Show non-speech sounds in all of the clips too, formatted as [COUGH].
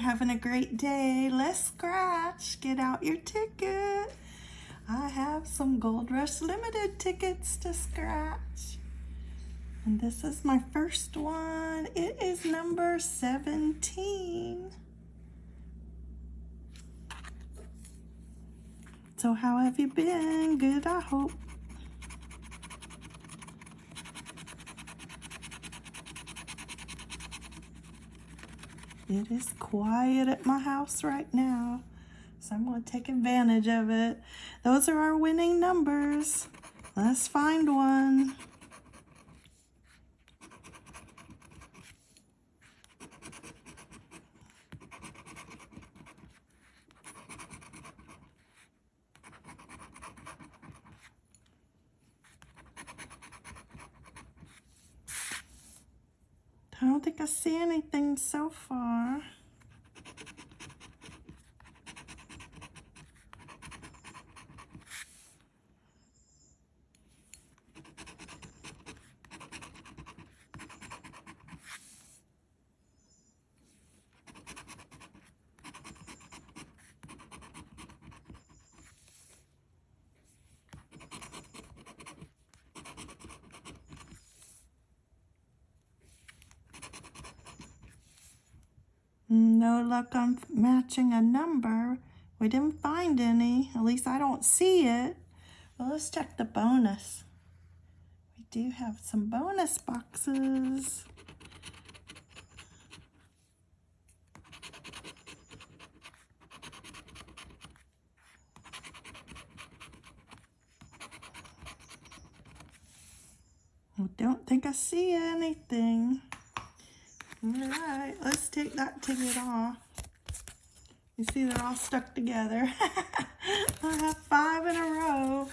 you're having a great day. Let's scratch. Get out your ticket. I have some Gold Rush Limited tickets to scratch. And this is my first one. It is number 17. So how have you been? Good, I hope. It is quiet at my house right now, so I'm going to take advantage of it. Those are our winning numbers. Let's find one. I don't think I see anything so far. Luck on matching a number. We didn't find any. At least I don't see it. Well, let's check the bonus. We do have some bonus boxes. I don't think I see anything. All right, let's take that ticket off. You see they're all stuck together. [LAUGHS] I have five in a row.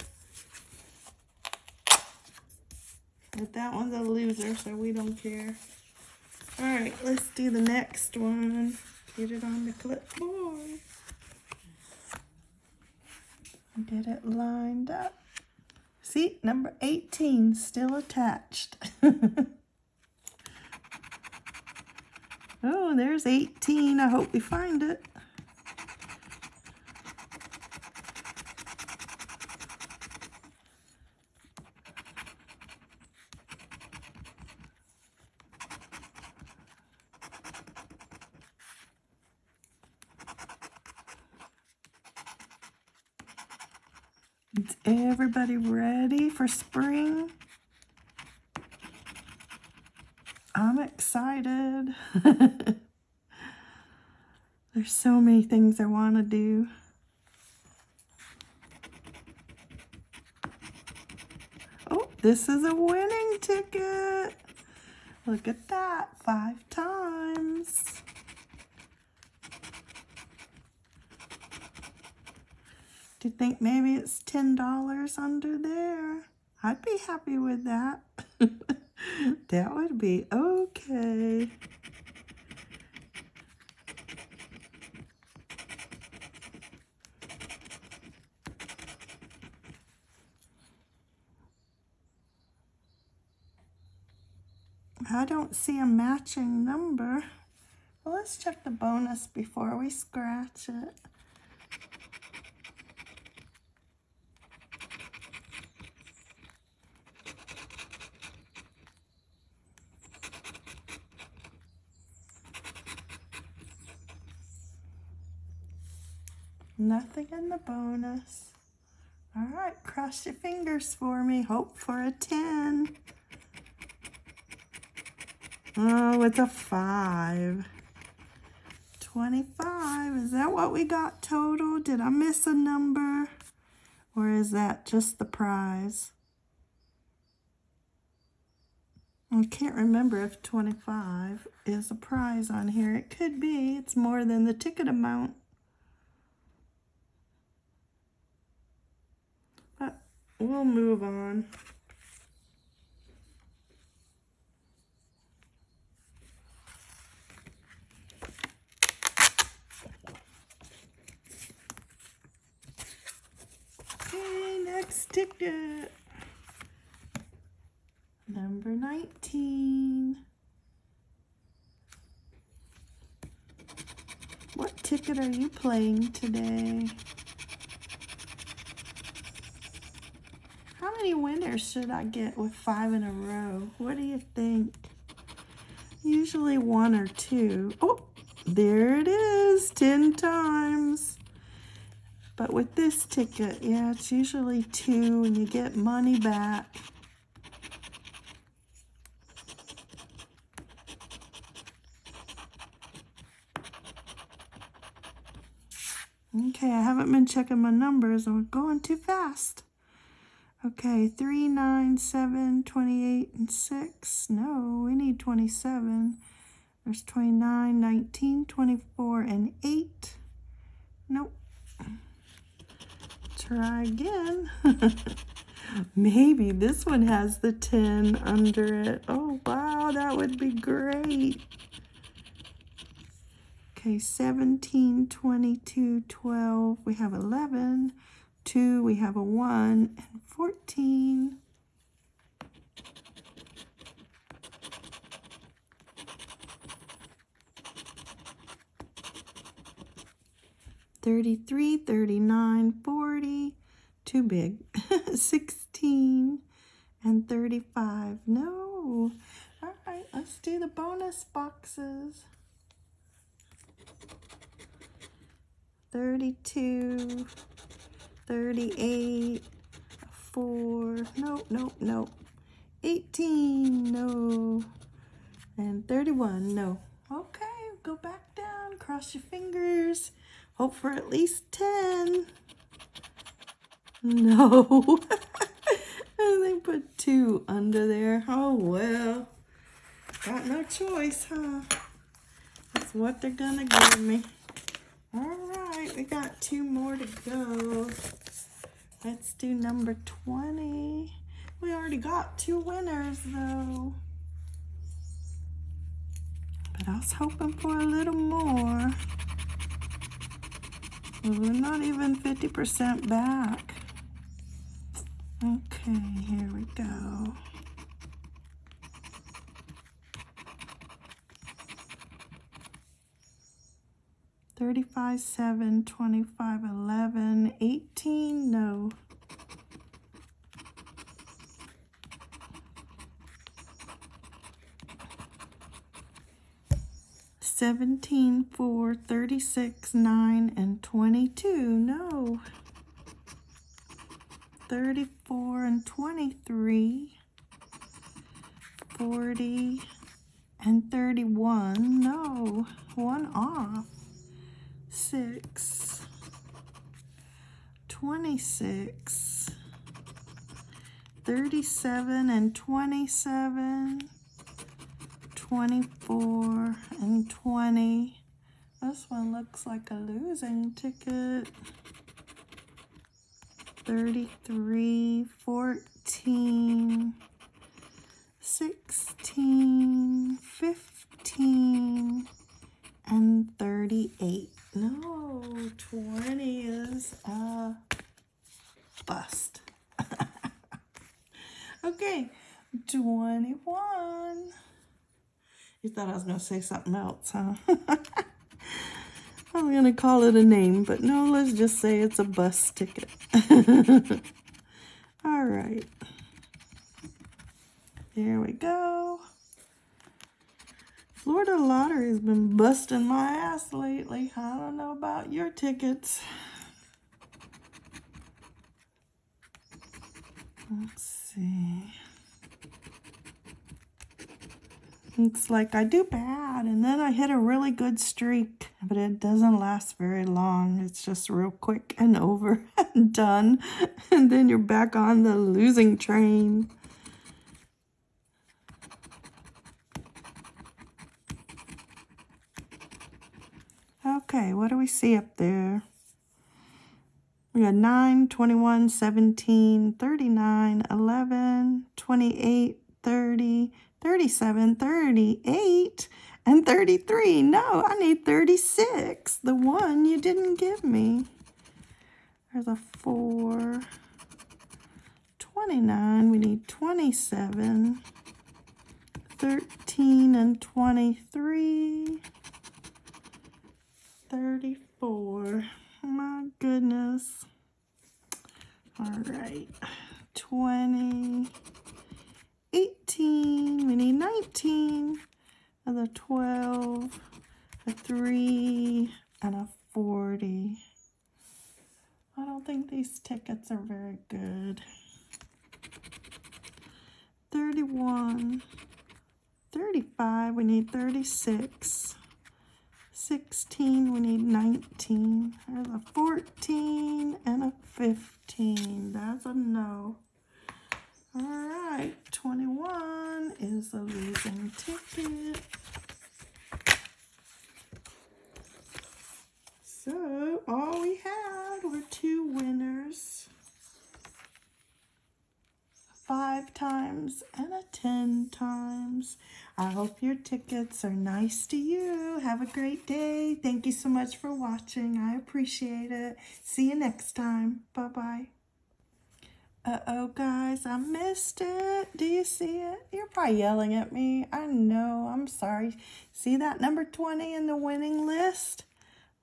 But that one's a loser, so we don't care. All right, let's do the next one. Get it on the clipboard. Get it lined up. See, number 18 still attached. [LAUGHS] Oh, there's 18. I hope we find it. Is everybody ready for spring? I'm excited. [LAUGHS] There's so many things I want to do. Oh, this is a winning ticket. Look at that, five times. Do you think maybe it's $10 under there? I'd be happy with that. [LAUGHS] that would be okay. I don't see a matching number. Well, let's check the bonus before we scratch it. Nothing in the bonus. All right, cross your fingers for me. Hope for a 10. Oh, it's a 5. 25. Is that what we got total? Did I miss a number? Or is that just the prize? I can't remember if 25 is a prize on here. It could be. It's more than the ticket amount. We'll move on. Okay, next ticket. Number 19. What ticket are you playing today? How many winners should I get with five in a row? What do you think? Usually one or two. Oh, there it is, 10 times. But with this ticket, yeah, it's usually two and you get money back. Okay, I haven't been checking my numbers. I'm going too fast. Okay, 3, 9, 7, 28, and 6. No, we need 27. There's 29, 19, 24, and 8. Nope. Try again. [LAUGHS] Maybe this one has the 10 under it. Oh, wow, that would be great. Okay, 17, 22, 12. We have 11. 2, we have a 1, and 14. Thirty-three, thirty-nine, forty, too big. [LAUGHS] Sixteen and thirty-five. No. All right, let's do the bonus boxes. 32, 38, 4, nope, nope, nope, 18, no, and 31, no. Okay, go back down, cross your fingers, hope for at least 10. No. [LAUGHS] and they put two under there. Oh, well. Got no choice, huh? That's what they're gonna give me. All right, we got two more to go. Let's do number 20. We already got two winners though. But I was hoping for a little more. We're not even 50% back. Okay, here we go. 35, 7, 25, 11, 18, no. Seventeen, four, thirty-six, nine, and twenty-two. No. Thirty-four and twenty-three. Forty and thirty-one. No. One off six, 26, 37 and 27, 24 and 20. This one looks like a losing ticket. 33, 14, 16, 15, and 38. No, 20 is a bust. [LAUGHS] okay, 21. You thought I was going to say something else, huh? [LAUGHS] I was going to call it a name, but no, let's just say it's a bus ticket. [LAUGHS] All right. There we go. Florida Lottery has been busting my ass lately. I don't know about your tickets. Let's see. Looks like I do bad, and then I hit a really good streak, but it doesn't last very long. It's just real quick and over [LAUGHS] and done, and then you're back on the losing train. Okay, what do we see up there? We got 9, 21, 17, 39, 11, 28, 30, 37, 38, and 33. No, I need 36. The one you didn't give me. There's a 4. 29, we need 27. 13 and 23. 34. My goodness. All right. 20. 18. We need 19. Another 12. A 3. And a 40. I don't think these tickets are very good. 31. 35. We need 36. 16, we need 19. There's a 14 and a 15. That's a no. All right, 21 is a losing ticket. So all we had were two winners. Five times and a 10 times. I hope your tickets are nice to you. Have a great day. Thank you so much for watching. I appreciate it. See you next time. Bye-bye. Uh-oh, guys, I missed it. Do you see it? You're probably yelling at me. I know. I'm sorry. See that number 20 in the winning list?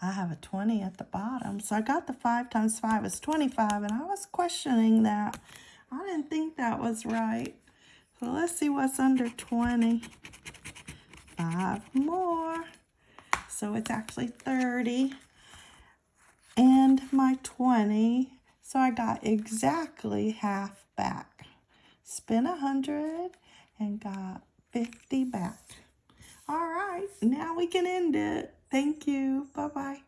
I have a 20 at the bottom. So I got the 5 times 5 is 25, and I was questioning that. I didn't think that was right. So let's see what's under 20. Five more. So it's actually 30. And my 20. So I got exactly half back. Spent a 100 and got 50 back. All right, now we can end it. Thank you. Bye-bye.